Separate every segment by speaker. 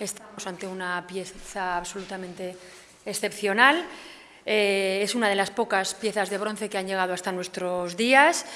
Speaker 1: Estamos ante una pieza absolutamente excepcional. Eh, es una de las pocas piezas de bronce que han llegado hasta nuestros días.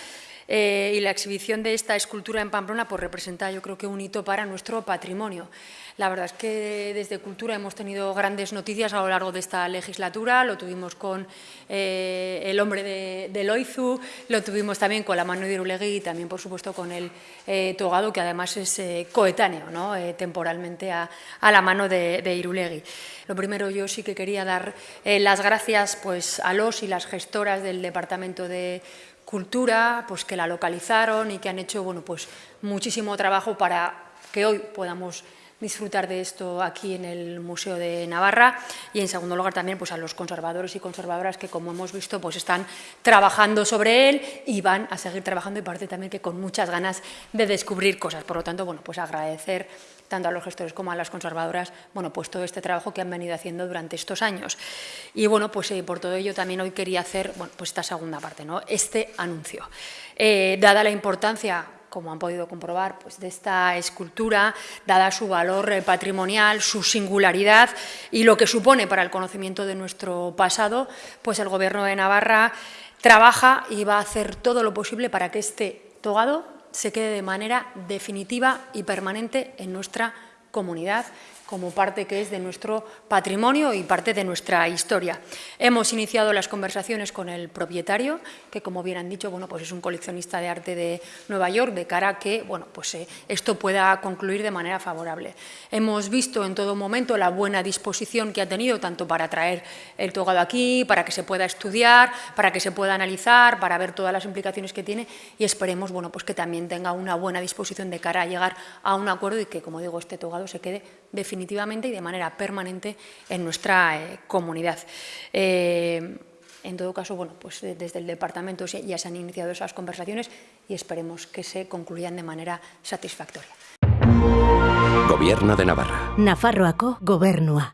Speaker 1: Eh, y la exhibición de esta escultura en Pamplona pues, representa yo creo que un hito para nuestro patrimonio. La verdad es que desde Cultura hemos tenido grandes noticias a lo largo de esta legislatura, lo tuvimos con eh, el hombre de, Loizu, lo tuvimos también con la mano de Irulegui y también por supuesto con el eh, Togado que además es coetáneo ¿no? temporalmente a, la mano de, de, Irulegui. Lo primero yo sí que quería dar las gracias pues, a los y las gestoras del Departamento de cultura, pues que la localizaron y que han hecho bueno, pues muchísimo trabajo para que hoy podamos disfrutar de esto aquí en el Museo de Navarra y en segundo lugar también pues a los conservadores y conservadoras que como hemos visto pues están trabajando sobre él y van a seguir trabajando y parece también que con muchas ganas de descubrir cosas. Por lo tanto, bueno, pues agradecer tanto a los gestores como a las conservadoras, bueno, pues todo este trabajo que han venido haciendo durante estos años. Y bueno, pues eh, por todo ello también hoy quería hacer, bueno, pues esta segunda parte, ¿no? Este anuncio. Eh, dada la importancia como han podido comprobar, pues de esta escultura, dada su valor eh, patrimonial, su singularidad y lo que supone para el conocimiento de nuestro pasado, pues el Gobierno de Navarra trabaja y va a hacer todo lo posible para que este togado se quede de manera definitiva y permanente en nuestra comunidad como parte que es de nuestro patrimonio y parte de nuestra historia. Hemos iniciado las conversaciones con el propietario, que como bien han dicho, bueno, pues es un coleccionista de arte de Nueva York, de cara a que bueno, pues, eh, esto pueda concluir de manera favorable. Hemos visto en todo momento la buena disposición que ha tenido, tanto para traer el togado aquí, para que se pueda estudiar, para que se pueda analizar, para ver todas las implicaciones que tiene y esperemos bueno, pues que también tenga una buena disposición de cara a llegar a un acuerdo y que, como digo, este togado se quede definitivamente y de manera permanente en nuestra eh, comunidad. Eh, en todo caso, bueno, pues desde el departamento ya se han iniciado esas conversaciones y esperemos que se concluyan de manera satisfactoria.
Speaker 2: Gobierno de Navarra.
Speaker 3: Nafarroako gobernua.